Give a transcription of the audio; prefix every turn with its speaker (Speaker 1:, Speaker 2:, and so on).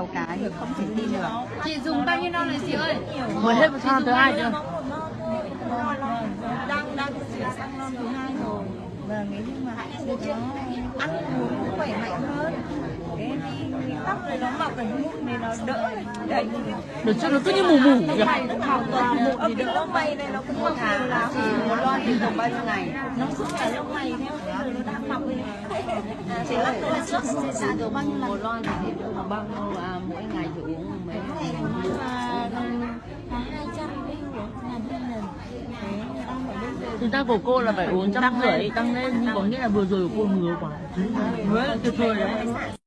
Speaker 1: nhiều cái thì không thể tin được.
Speaker 2: Chị dùng bao nhiêu năm rồi chị ơi?
Speaker 3: Mới hết một tháng thứ hai chưa?
Speaker 1: đang đang chuyển sang năm thứ hai rồi. Và nếu như mà nó ăn uống cũng khỏe mạnh hơn. Cái đi cái tóc này nó mọc cái mụn này nó đỡ đấy.
Speaker 3: Đợt trước nó cứ như mù mù.
Speaker 1: Toàn mụn thì đỡ lông mày này nó cũng một tháng là một lon thì dùng bao nhiêu ngày? Nó giúp cả lông mày theo bây giờ nó đã mọc rồi chị lắc lên trước sẽ xả được bao nhiêu lần?
Speaker 2: Một lon thì được bao nhiêu à, mỗi ngày thì uống mấy
Speaker 1: mà hai trăm
Speaker 3: Thực ra của cô là phải uống trăm rưỡi tăng lên Nhưng có nghĩa là vừa rồi của cô ngứa quá. Ngứa. Là tuyệt vời đấy